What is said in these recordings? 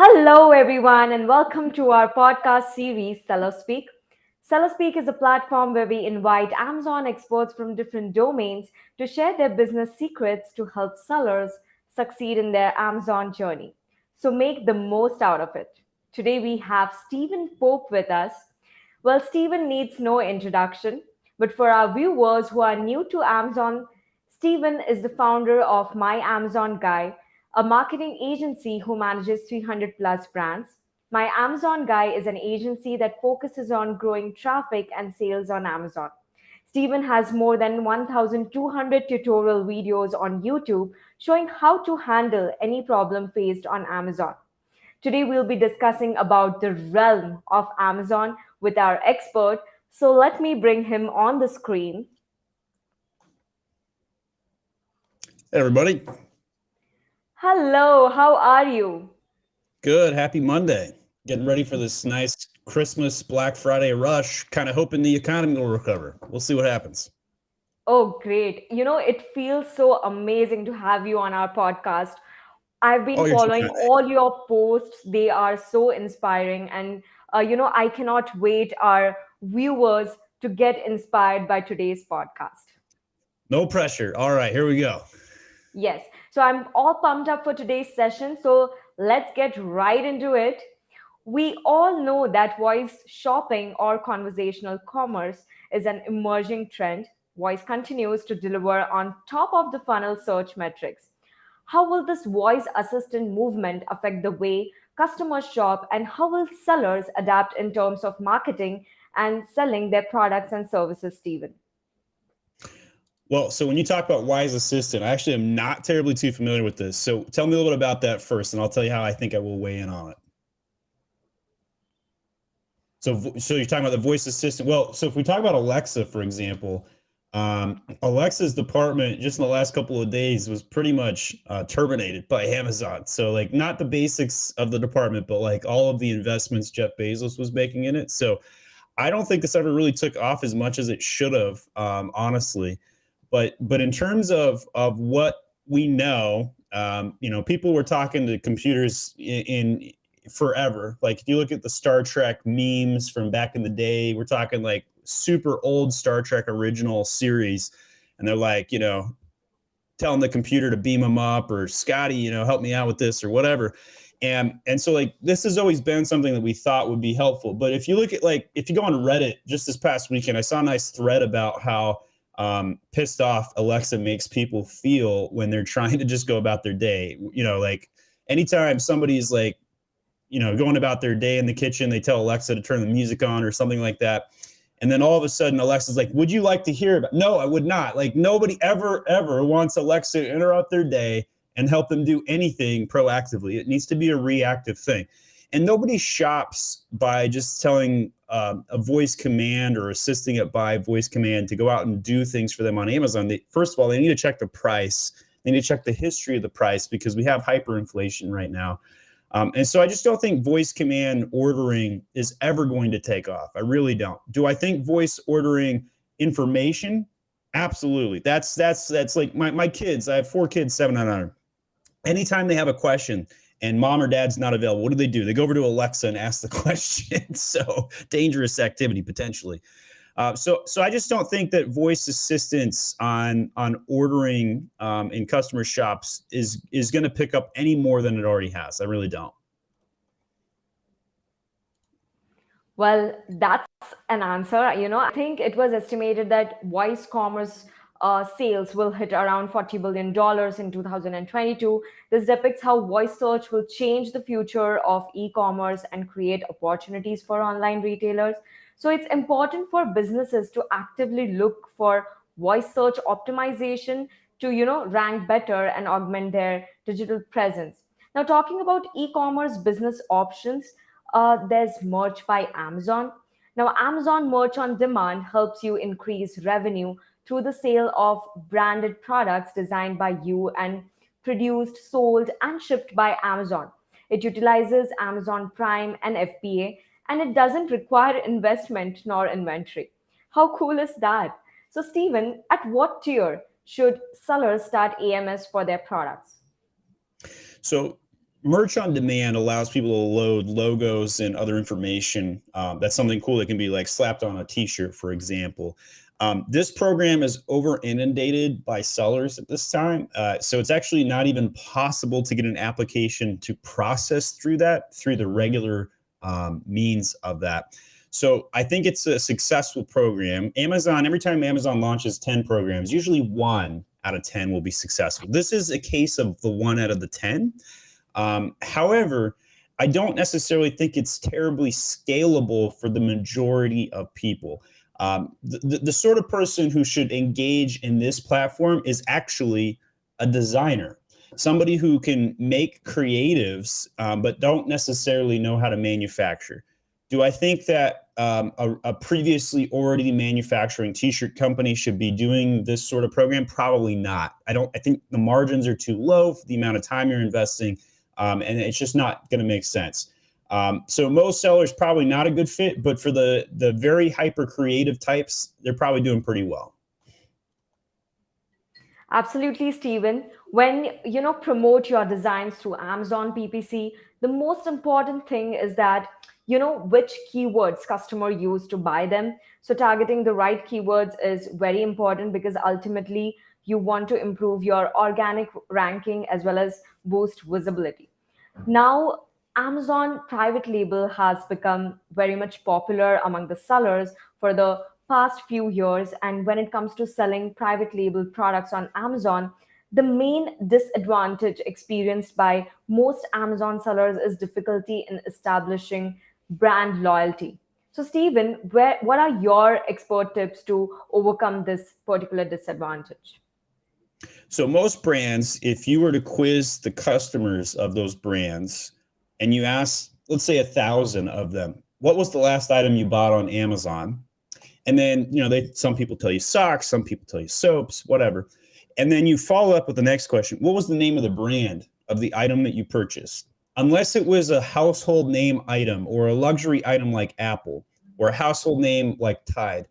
Hello, everyone, and welcome to our podcast series, Seller Speak. Seller Speak is a platform where we invite Amazon experts from different domains to share their business secrets to help sellers succeed in their Amazon journey. So make the most out of it. Today, we have Stephen Pope with us. Well, Stephen needs no introduction, but for our viewers who are new to Amazon, Stephen is the founder of My Amazon Guy a marketing agency who manages 300 plus brands. My Amazon Guy is an agency that focuses on growing traffic and sales on Amazon. Stephen has more than 1,200 tutorial videos on YouTube showing how to handle any problem faced on Amazon. Today, we'll be discussing about the realm of Amazon with our expert. So let me bring him on the screen. Hey, everybody. Hello, how are you? Good. Happy Monday. Getting ready for this nice Christmas Black Friday rush, kind of hoping the economy will recover. We'll see what happens. Oh, great. You know, it feels so amazing to have you on our podcast. I've been oh, following all your posts. They are so inspiring. And, uh, you know, I cannot wait our viewers to get inspired by today's podcast. No pressure. All right, here we go. Yes. So I'm all pumped up for today's session. So let's get right into it. We all know that voice shopping or conversational commerce is an emerging trend. Voice continues to deliver on top of the funnel search metrics. How will this voice assistant movement affect the way customers shop and how will sellers adapt in terms of marketing and selling their products and services, Stephen? Well, so when you talk about voice assistant, I actually am not terribly too familiar with this. So tell me a little bit about that first, and I'll tell you how I think I will weigh in on it. So, so you're talking about the voice assistant. Well, so if we talk about Alexa, for example, um, Alexa's department just in the last couple of days was pretty much uh, terminated by Amazon. So like not the basics of the department, but like all of the investments Jeff Bezos was making in it. So I don't think this ever really took off as much as it should have, um, honestly. But but in terms of of what we know, um, you know, people were talking to computers in, in forever. Like if you look at the Star Trek memes from back in the day, we're talking like super old Star Trek original series, and they're like, you know, telling the computer to beam them up or Scotty, you know, help me out with this or whatever. And and so like this has always been something that we thought would be helpful. But if you look at like if you go on Reddit just this past weekend, I saw a nice thread about how um, pissed off Alexa makes people feel when they're trying to just go about their day. You know, like anytime somebody's like, you know, going about their day in the kitchen, they tell Alexa to turn the music on or something like that. And then all of a sudden, Alexa's like, Would you like to hear about? No, I would not. Like, nobody ever, ever wants Alexa to interrupt their day and help them do anything proactively. It needs to be a reactive thing. And nobody shops by just telling um, a voice command or assisting it by voice command to go out and do things for them on Amazon. They, first of all, they need to check the price. They need to check the history of the price because we have hyperinflation right now. Um, and so I just don't think voice command ordering is ever going to take off. I really don't. Do I think voice ordering information? Absolutely. That's that's that's like my, my kids. I have four kids, seven and under. Anytime they have a question, and mom or dad's not available, what do they do? They go over to Alexa and ask the question. so dangerous activity potentially. Uh, so, so I just don't think that voice assistance on on ordering um, in customer shops is is going to pick up any more than it already has. I really don't. Well, that's an answer. You know, I think it was estimated that voice commerce uh, sales will hit around $40 billion in 2022. This depicts how voice search will change the future of e-commerce and create opportunities for online retailers. So it's important for businesses to actively look for voice search optimization to, you know, rank better and augment their digital presence. Now, talking about e-commerce business options, uh, there's Merch by Amazon. Now, Amazon Merch on Demand helps you increase revenue through the sale of branded products designed by you and produced, sold, and shipped by Amazon. It utilizes Amazon Prime and FBA, and it doesn't require investment nor inventory. How cool is that? So, Stephen, at what tier should sellers start AMS for their products? So, merch on demand allows people to load logos and other information. Um, that's something cool that can be like slapped on a t-shirt, for example. Um, this program is over inundated by sellers at this time. Uh, so it's actually not even possible to get an application to process through that through the regular um, means of that. So I think it's a successful program. Amazon, every time Amazon launches 10 programs, usually one out of 10 will be successful. This is a case of the one out of the 10. Um, however, I don't necessarily think it's terribly scalable for the majority of people. Um, the, the, sort of person who should engage in this platform is actually a designer, somebody who can make creatives, um, but don't necessarily know how to manufacture. Do I think that um, a, a, previously already manufacturing t-shirt company should be doing this sort of program? Probably not. I don't. I think the margins are too low for the amount of time you're investing, um, and it's just not going to make sense. Um, so most sellers probably not a good fit, but for the the very hyper creative types, they're probably doing pretty well. Absolutely, Stephen. When you know promote your designs through Amazon PPC, the most important thing is that you know which keywords customer use to buy them so targeting the right keywords is very important because ultimately you want to improve your organic ranking as well as boost visibility now amazon private label has become very much popular among the sellers for the past few years and when it comes to selling private label products on amazon the main disadvantage experienced by most Amazon sellers is difficulty in establishing brand loyalty. So, Stephen, where, what are your expert tips to overcome this particular disadvantage? So, most brands, if you were to quiz the customers of those brands and you ask, let's say, a thousand of them, what was the last item you bought on Amazon? And then, you know, they some people tell you socks, some people tell you soaps, whatever. And then you follow up with the next question What was the name of the brand of the item that you purchased? unless it was a household name item or a luxury item like Apple or a household name like Tide,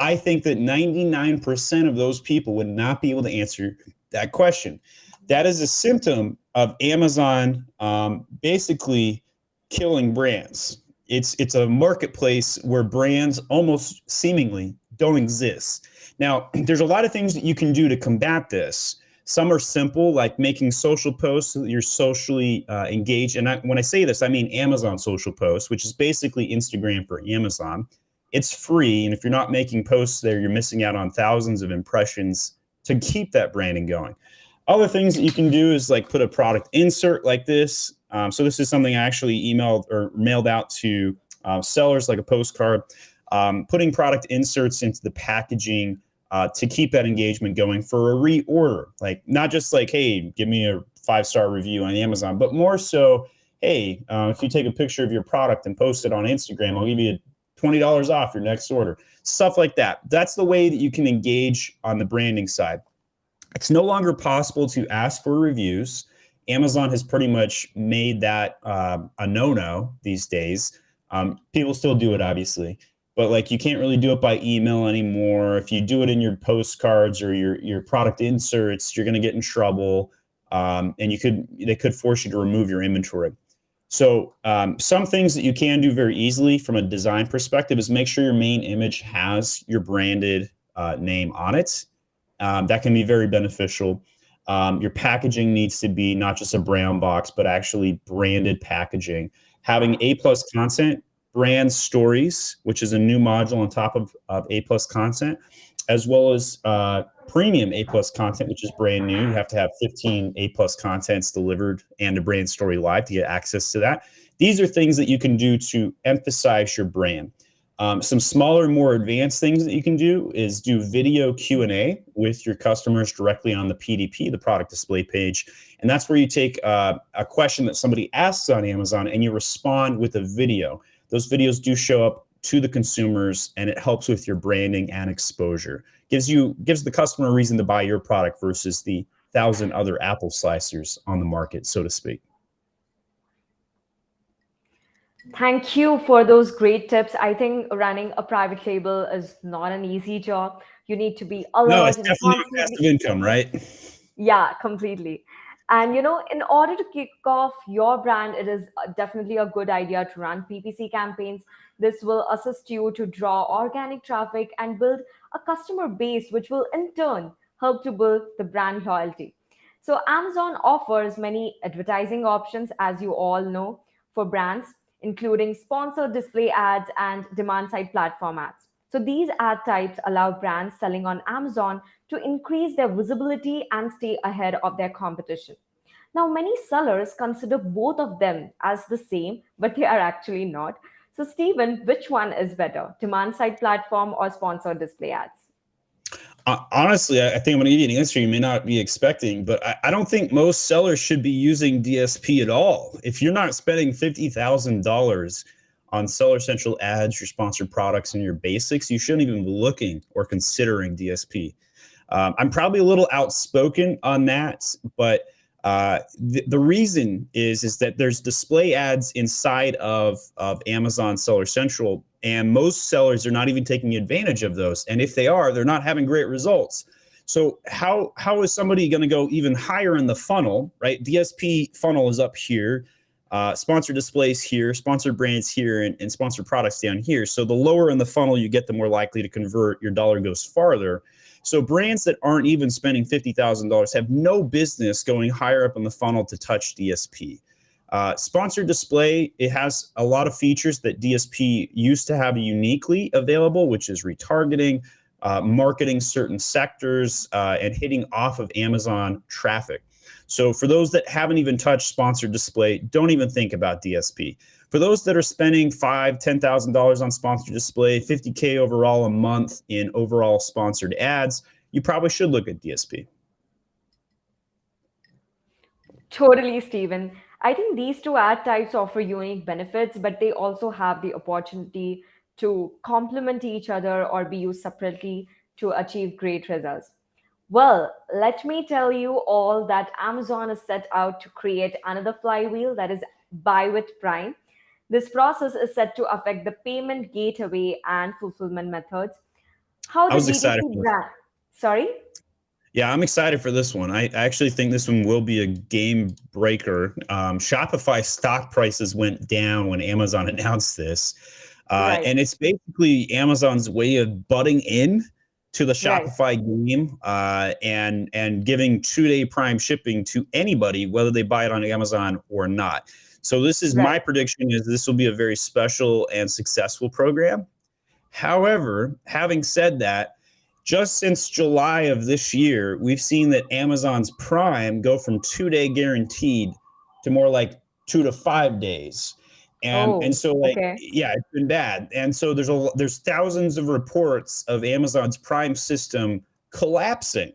I think that 99% of those people would not be able to answer that question. That is a symptom of Amazon um, basically killing brands. It's it's a marketplace where brands almost seemingly don't exist. Now, there's a lot of things that you can do to combat this. Some are simple, like making social posts so that you're socially uh, engaged. And I, when I say this, I mean Amazon social posts, which is basically Instagram for Amazon. It's free. And if you're not making posts there, you're missing out on thousands of impressions to keep that branding going. Other things that you can do is like put a product insert like this. Um, so this is something I actually emailed or mailed out to uh, sellers like a postcard. Um, putting product inserts into the packaging uh, to keep that engagement going for a reorder. Like not just like, hey, give me a five star review on Amazon, but more so, hey, uh, if you take a picture of your product and post it on Instagram, I'll give you twenty dollars off your next order. Stuff like that. That's the way that you can engage on the branding side. It's no longer possible to ask for reviews. Amazon has pretty much made that uh, a no-no these days. Um, people still do it, obviously, but like you can't really do it by email anymore. If you do it in your postcards or your your product inserts, you're going to get in trouble, um, and you could they could force you to remove your inventory. So um, some things that you can do very easily from a design perspective is make sure your main image has your branded uh, name on it. Um, that can be very beneficial. Um, your packaging needs to be not just a brown box, but actually branded packaging. Having A plus content brand stories, which is a new module on top of, of A plus content, as well as uh, premium A plus content, which is brand new. You have to have 15 A plus contents delivered and a brand story live to get access to that. These are things that you can do to emphasize your brand. Um, some smaller, more advanced things that you can do is do video Q&A with your customers directly on the PDP, the product display page. And that's where you take uh, a question that somebody asks on Amazon and you respond with a video. Those videos do show up to the consumers and it helps with your branding and exposure. Gives you gives the customer a reason to buy your product versus the thousand other apple slicers on the market so to speak thank you for those great tips. I think running a private label is not an easy job. You need to be alert no it's definitely passive income right? Yeah completely. And you know, in order to kick off your brand, it is definitely a good idea to run PPC campaigns. This will assist you to draw organic traffic and build a customer base, which will in turn help to build the brand loyalty. So, Amazon offers many advertising options, as you all know, for brands, including sponsored display ads and demand side platform ads. So, these ad types allow brands selling on Amazon to increase their visibility and stay ahead of their competition. Now, many sellers consider both of them as the same, but they are actually not. So, Stephen, which one is better, demand side platform or sponsored display ads? Honestly, I think I'm going to give you an answer you may not be expecting, but I, I, don't think most sellers should be using DSP at all. If you're not spending $50,000 on Seller Central ads, your sponsored products, and your basics, you shouldn't even be looking or considering DSP. Um, I'm probably a little outspoken on that, but uh, the, the reason is is that there's display ads inside of, of Amazon Seller Central, and most sellers are not even taking advantage of those. And if they are, they're not having great results. So how how is somebody going to go even higher in the funnel? Right, DSP funnel is up here. Uh, sponsored displays here, sponsored brands here, and, and sponsored products down here. So the lower in the funnel you get, the more likely to convert. Your dollar goes farther. So brands that aren't even spending $50,000 have no business going higher up in the funnel to touch DSP. Uh, sponsored display, it has a lot of features that DSP used to have uniquely available, which is retargeting, uh, marketing certain sectors, uh, and hitting off of Amazon traffic. So for those that haven't even touched sponsored display, don't even think about DSP. For those that are spending five, ten thousand dollars on sponsored display, 50k overall a month in overall sponsored ads, you probably should look at DSP. Totally, Stephen. I think these two ad types offer unique benefits, but they also have the opportunity to complement each other or be used separately to achieve great results. Well, let me tell you all that Amazon is set out to create another flywheel that is Buy with Prime. This process is set to affect the payment gateway and fulfillment methods. How I was excited. Sorry? Yeah, I'm excited for this one. I actually think this one will be a game breaker. Um, Shopify stock prices went down when Amazon announced this. Uh, right. And it's basically Amazon's way of butting in to the Shopify right. game uh, and and giving two day prime shipping to anybody, whether they buy it on Amazon or not. So this is right. my prediction: is this will be a very special and successful program. However, having said that, just since July of this year, we've seen that Amazon's Prime go from two day guaranteed to more like two to five days. And, oh, and so like okay. yeah it's been bad and so there's a there's thousands of reports of amazon's prime system collapsing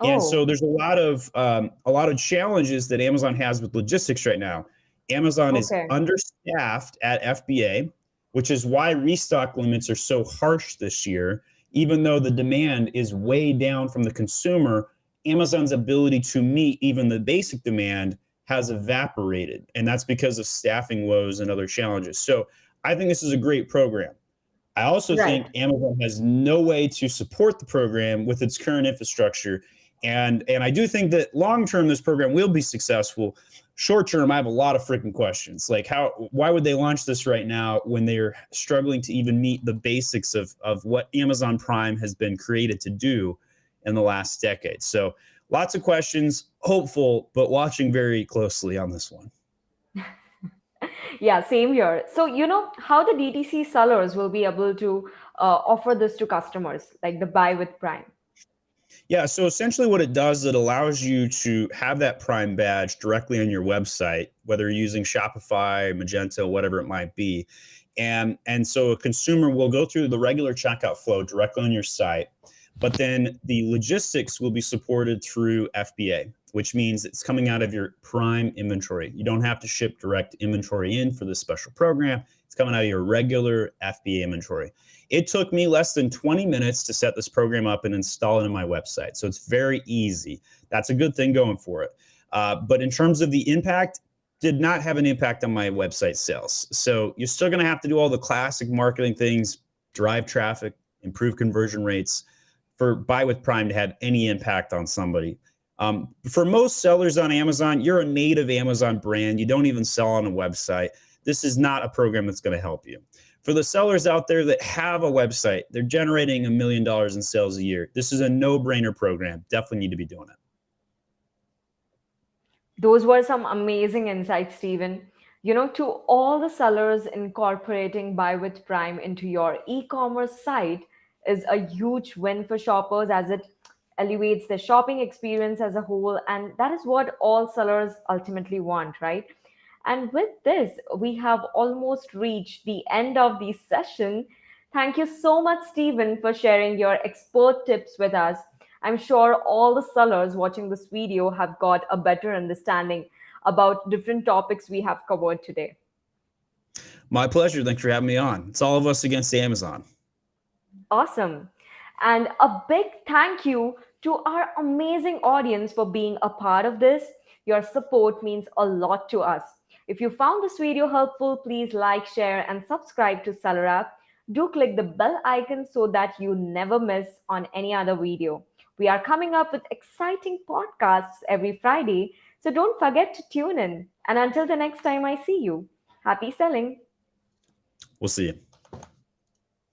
oh. and so there's a lot of um, a lot of challenges that amazon has with logistics right now amazon okay. is understaffed at fba which is why restock limits are so harsh this year even though the demand is way down from the consumer, Amazon's ability to meet even the basic demand has evaporated. And that's because of staffing woes and other challenges. So I think this is a great program. I also right. think Amazon has no way to support the program with its current infrastructure. And, and I do think that long term, this program will be successful short term, I have a lot of freaking questions. Like, how, why would they launch this right now when they're struggling to even meet the basics of, of what Amazon Prime has been created to do in the last decade? So, lots of questions, hopeful, but watching very closely on this one. yeah, same here. So, you know, how the DTC sellers will be able to uh, offer this to customers, like the buy with Prime? Yeah, so essentially what it does, it allows you to have that Prime badge directly on your website, whether you're using Shopify, Magento, whatever it might be. And, and so a consumer will go through the regular checkout flow directly on your site, but then the logistics will be supported through FBA, which means it's coming out of your Prime inventory. You don't have to ship direct inventory in for this special program. It's coming out of your regular FBA inventory. It took me less than 20 minutes to set this program up and install it in my website. So it's very easy. That's a good thing going for it. Uh, but in terms of the impact, did not have an impact on my website sales. So you're still going to have to do all the classic marketing things, drive traffic, improve conversion rates for buy with Prime to have any impact on somebody. Um, for most sellers on Amazon, you're a native Amazon brand. You don't even sell on a website. This is not a program that's going to help you. For the sellers out there that have a website, they're generating a million dollars in sales a year. This is a no brainer program. Definitely need to be doing it. Those were some amazing insights, Stephen. You know, to all the sellers incorporating Buy with Prime into your e commerce site is a huge win for shoppers as it elevates the shopping experience as a whole. And that is what all sellers ultimately want, right? And with this, we have almost reached the end of the session. Thank you so much, Stephen, for sharing your expert tips with us. I'm sure all the sellers watching this video have got a better understanding about different topics we have covered today. My pleasure. Thanks for having me on. It's all of us against Amazon. Awesome. And a big thank you to our amazing audience for being a part of this. Your support means a lot to us. If you found this video helpful, please like, share, and subscribe to Seller Do click the bell icon so that you never miss on any other video. We are coming up with exciting podcasts every Friday, so don't forget to tune in. And until the next time I see you, happy selling. We'll see you.